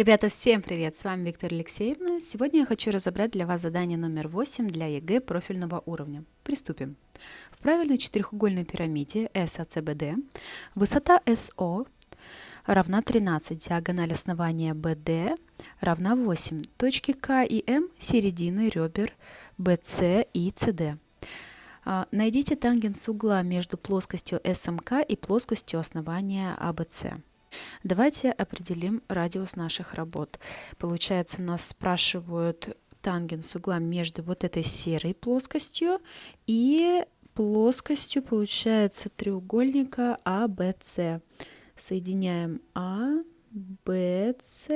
Ребята, всем привет! С вами Виктория Алексеевна. Сегодня я хочу разобрать для вас задание номер 8 для ЕГЭ профильного уровня. Приступим. В правильной четырехугольной пирамиде SABCD высота SO равна 13, диагональ основания BD равна 8, точки К и М середины ребер BC и CD. А, найдите тангенс угла между плоскостью SMK и плоскостью основания ABC. Давайте определим радиус наших работ. Получается, нас спрашивают тангенс угла между вот этой серой плоскостью и плоскостью, получается, треугольника ABC. Соединяем А, Б, С.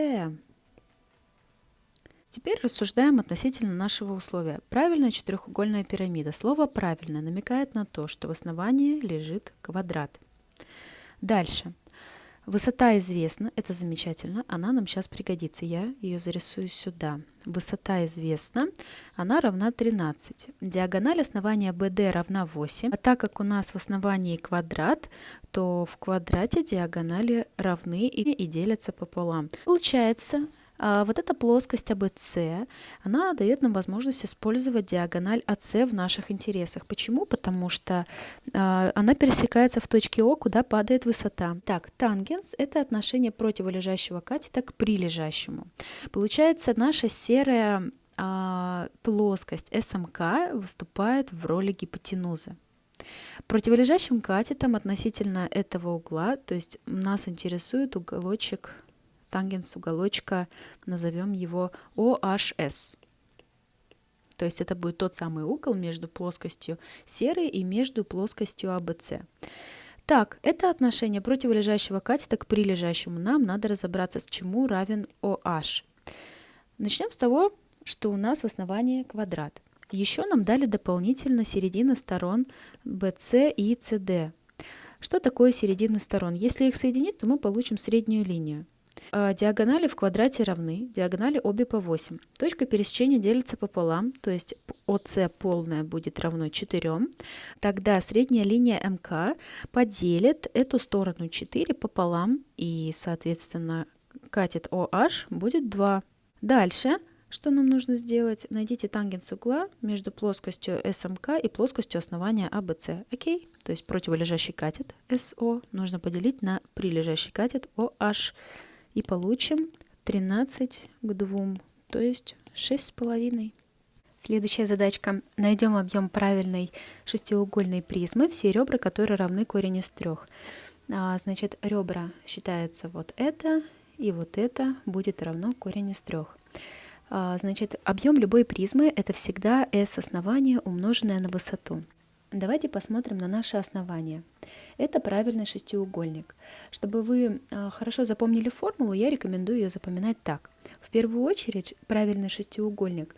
Теперь рассуждаем относительно нашего условия. Правильная четырехугольная пирамида. Слово «правильно» намекает на то, что в основании лежит квадрат. Дальше. Высота известна, это замечательно, она нам сейчас пригодится. Я ее зарисую сюда. Высота известна, она равна 13. Диагональ основания BD равна 8. А так как у нас в основании квадрат, то в квадрате диагонали равны и, делятся пополам. Получается, вот эта плоскость АБС, она дает нам возможность использовать диагональ АС в наших интересах. Почему? Потому что а, она пересекается в точке О, куда падает высота. Так, тангенс – это отношение противолежащего катета к прилежащему. Получается, наша серая а, плоскость СМК выступает в роли гипотенузы. Противолежащим катетом относительно этого угла, то есть нас интересует уголочек тангенс уголочка, назовем его OHS. То есть это будет тот самый угол между плоскостью серой и между плоскостью ABC. А так, это отношение противолежащего катета к прилежащему. Нам надо разобраться, с чему равен OH. Начнем с того, что у нас в основании квадрат. Еще нам дали дополнительно середины сторон BC и CD. Что такое середины сторон? Если их соединить, то мы получим среднюю линию. А, диагонали в квадрате равны, диагонали обе по 8. Точка пересечения делится пополам, то есть ОС полная будет равно 4. Тогда средняя линия МК поделит эту сторону 4 пополам, и, соответственно, катет OH будет 2. Дальше, что нам нужно сделать? Найдите тангенс угла между плоскостью СМК и плоскостью основания АБС. Окей? То есть противолежащий катет СО нужно поделить на прилежащий катет OH и получим 13 к 2, то есть 6,5. Следующая задачка. Найдем объем правильной шестиугольной призмы, все ребра, которые равны корень из трех. А, значит, ребра считается вот это, и вот это будет равно корень из трех. А, значит, объем любой призмы – это всегда s основание, умноженное на высоту. Давайте посмотрим на наше основание. Это правильный шестиугольник. Чтобы вы а, хорошо запомнили формулу, я рекомендую ее запоминать так. В первую очередь, правильный шестиугольник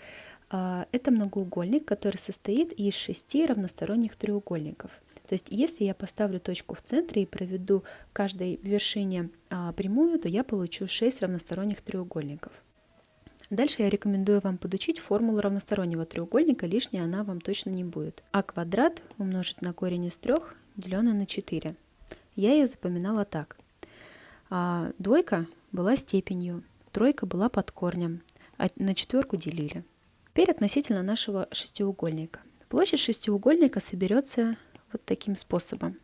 а, – это многоугольник, который состоит из шести равносторонних треугольников. То есть, если я поставлю точку в центре и проведу каждой вершине а, прямую, то я получу 6 равносторонних треугольников. Дальше я рекомендую вам подучить формулу равностороннего треугольника, лишней она вам точно не будет. а квадрат умножить на корень из 3, деленное на 4. Я ее запоминала так. А, двойка была степенью, тройка была под корнем, а на четверку делили. Теперь относительно нашего шестиугольника. Площадь шестиугольника соберется вот таким способом.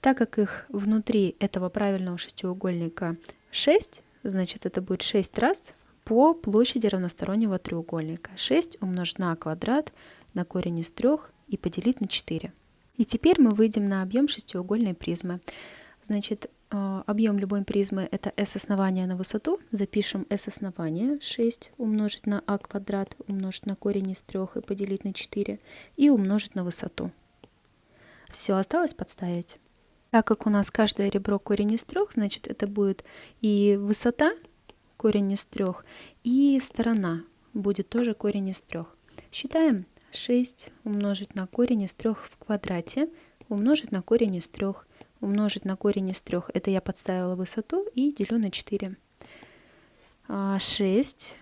Так как их внутри этого правильного шестиугольника 6, значит это будет 6 раз по площади равностороннего треугольника. 6 умножить на квадрат на корень из 3 и поделить на 4. И теперь мы выйдем на объем шестиугольной призмы. Значит, э, объем любой призмы это s основания на высоту. Запишем s основания 6 умножить на а квадрат, умножить на корень из 3 и поделить на 4 и умножить на высоту. Все, осталось подставить. Так как у нас каждое ребро корень из 3, значит это будет и высота корень из трех. И сторона будет тоже корень из трех. Считаем 6 умножить на корень из трех в квадрате, умножить на корень из трех, умножить на корень из трех. Это я подставила высоту и делю на 4. 6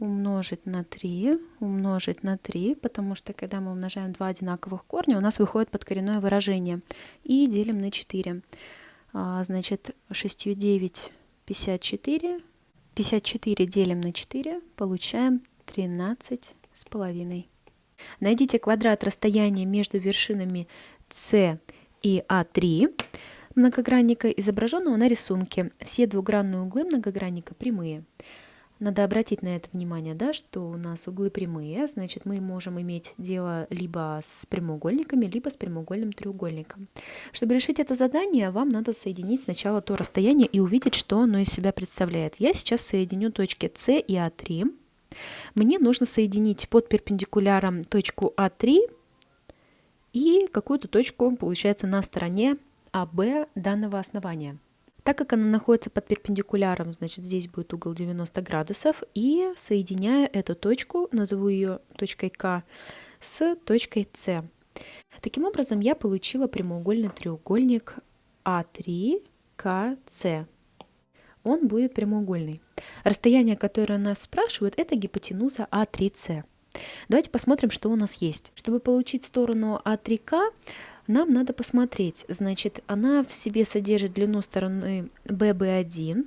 а, умножить на 3, умножить на 3, потому что когда мы умножаем два одинаковых корня, у нас выходит подкоренное выражение. И делим на 4. А, значит, 6 9 54 54 делим на 4, получаем 13 с половиной. Найдите квадрат расстояния между вершинами С и А3 многогранника, изображенного на рисунке. Все двугранные углы многогранника прямые. Надо обратить на это внимание, да, что у нас углы прямые, значит мы можем иметь дело либо с прямоугольниками, либо с прямоугольным треугольником. Чтобы решить это задание, вам надо соединить сначала то расстояние и увидеть, что оно из себя представляет. Я сейчас соединю точки С и А3. Мне нужно соединить под перпендикуляром точку А3 и какую-то точку, получается, на стороне АБ данного основания. Так как она находится под перпендикуляром, значит здесь будет угол 90 градусов. И соединяю эту точку, назову ее точкой К, с точкой С. Таким образом, я получила прямоугольный треугольник А3КС. Он будет прямоугольный. Расстояние, которое нас спрашивают, это гипотенуза А3С. Давайте посмотрим, что у нас есть. Чтобы получить сторону А3К, нам надо посмотреть. Значит, она в себе содержит длину стороны BB1,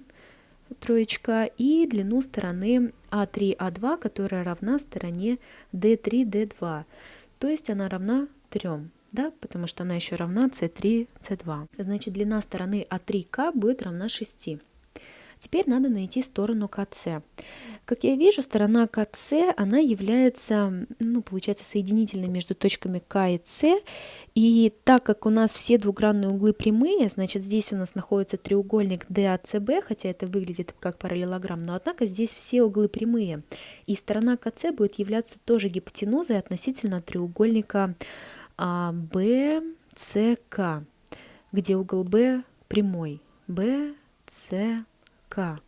троечка, и длину стороны А3, А2, которая равна стороне D3, D2. То есть она равна 3 да, потому что она еще равна c3, c2. Значит, длина стороны А3К будет равна 6. Теперь надо найти сторону КЦ. Как я вижу, сторона КЦ, она является, ну, получается, соединительной между точками К и С. И так как у нас все двугранные углы прямые, значит, здесь у нас находится треугольник DACB, хотя это выглядит как параллелограмм, но однако здесь все углы прямые. И сторона КЦ будет являться тоже гипотенузой относительно треугольника BCK, где угол B прямой. BCK. К.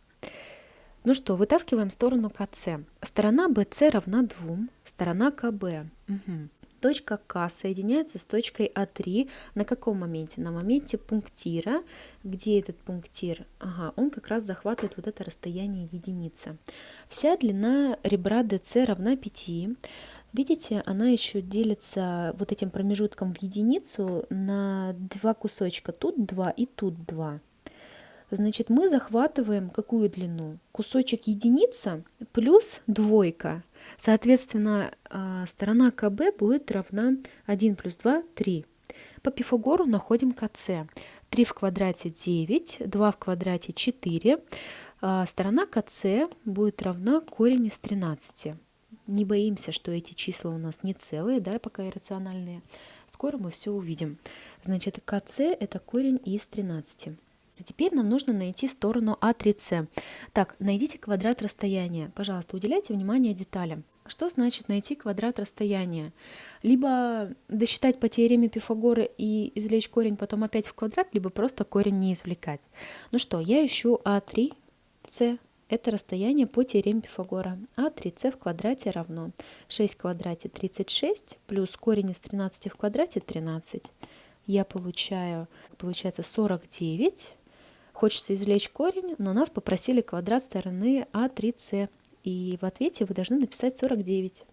Ну что, вытаскиваем сторону КС. Сторона BC равна 2, сторона КБ. Угу. Точка К соединяется с точкой А3 на каком моменте? На моменте пунктира. Где этот пунктир? Ага, он как раз захватывает вот это расстояние единица. Вся длина ребра DC равна 5. Видите, она еще делится вот этим промежутком в единицу на два кусочка. Тут 2 и тут 2. Значит, мы захватываем какую длину? Кусочек единица плюс двойка. Соответственно, а, сторона КБ будет равна 1 плюс 2 – 3. По Пифагору находим КЦ. 3 в квадрате 9, 2 в квадрате 4. А, сторона КЦ будет равна корень из 13. Не боимся, что эти числа у нас не целые, да, пока иррациональные. Скоро мы все увидим. Значит, КЦ – это корень из 13. А теперь нам нужно найти сторону А3С. Так, найдите квадрат расстояния. Пожалуйста, уделяйте внимание деталям. Что значит найти квадрат расстояния? Либо досчитать по теореме Пифагора и извлечь корень потом опять в квадрат, либо просто корень не извлекать. Ну что, я ищу А3С. Это расстояние по теореме Пифагора. А3С в квадрате равно 6 в квадрате 36 плюс корень из 13 в квадрате 13. Я получаю, получается 49 Хочется извлечь корень, но нас попросили квадрат стороны А3С. И в ответе вы должны написать 49.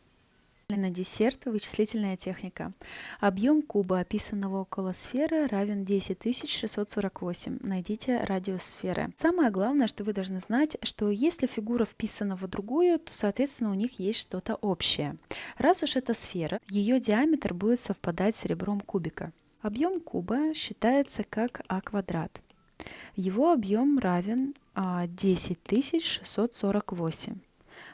На десерт вычислительная техника. Объем куба, описанного около сферы, равен 10648. Найдите радиус сферы. Самое главное, что вы должны знать, что если фигура вписана в другую, то, соответственно, у них есть что-то общее. Раз уж это сфера, ее диаметр будет совпадать с ребром кубика. Объем куба считается как а квадрат. Его объем равен 10648. А,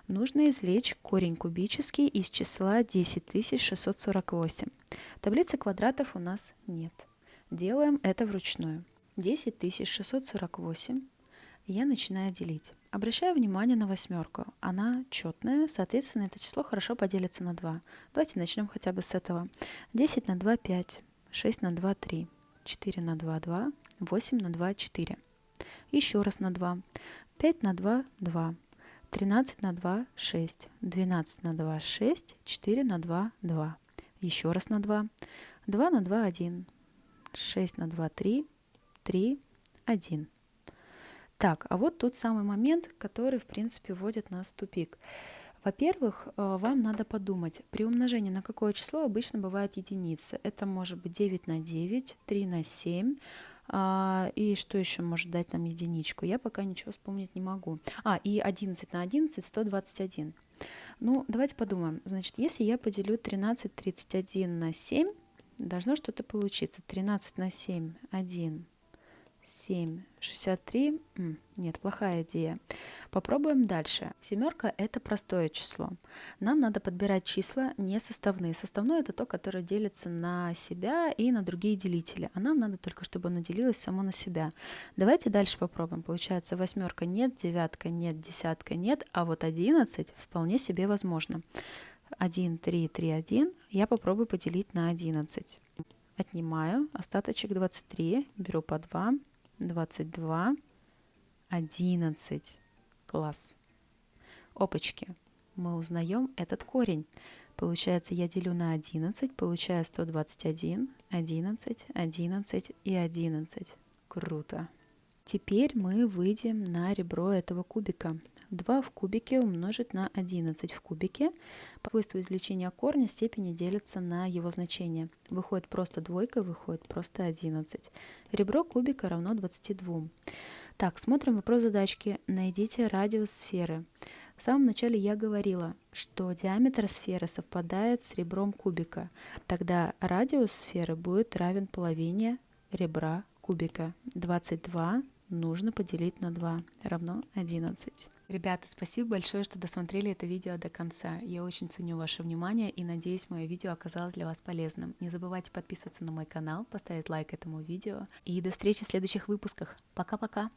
Нужно извлечь корень кубический из числа 10648. Таблицы квадратов у нас нет. Делаем это вручную. 10648 я начинаю делить. Обращаю внимание на восьмерку. Она четная, соответственно, это число хорошо поделится на 2. Давайте начнем хотя бы с этого. 10 на 2 – 5, 6 на 2 – 3, 4 на 2 – 2, 8 на 2 – 4. Еще раз на 2. 5 на 2 – 2. 13 на 2 – 6. 12 на 2 – 6. 4 на 2 – 2. Еще раз на 2. 2 на 2 – 1. 6 на 2 – 3. 3 – 1. Так, а вот тот самый момент, который, в принципе, вводит нас в тупик. Во-первых, э, вам надо подумать, при умножении на какое число обычно бывает единица. Это может быть 9 на 9, 3 на 7, А, и что еще может дать нам единичку? Я пока ничего вспомнить не могу. А, и 11 на 11 – 121. Ну, давайте подумаем. Значит, если я поделю 13 31 на 7, должно что-то получиться. 13 на 7 – 1. 7, 63. Нет, плохая идея. Попробуем дальше. Семерка – это простое число. Нам надо подбирать числа не составные. Составное – это то, которое делится на себя и на другие делители. А нам надо только, чтобы оно делилось само на себя. Давайте дальше попробуем. Получается, восьмерка нет, девятка нет, десятка нет, а вот 11 вполне себе возможно. 1, 3, 3, 1. Я попробую поделить на 11. Отнимаю остаточек 23, беру по 2, 22, 11. Класс. Опачки. Мы узнаем этот корень. Получается, я делю на 11, получаю 121, 11, 11 и 11. Круто. Теперь мы выйдем на ребро этого кубика. 2 в кубике умножить на 11 в кубике. По свойству извлечения корня степени делятся на его значение. Выходит просто двойка, выходит просто 11. Ребро кубика равно 22. Так, смотрим вопрос задачки. Найдите радиус сферы. В самом начале я говорила, что диаметр сферы совпадает с ребром кубика. Тогда радиус сферы будет равен половине ребра кубика. 22 нужно поделить на 2 равно 11. Ребята, спасибо большое, что досмотрели это видео до конца. Я очень ценю ваше внимание и надеюсь, мое видео оказалось для вас полезным. Не забывайте подписываться на мой канал, поставить лайк этому видео. И до встречи в следующих выпусках. Пока-пока!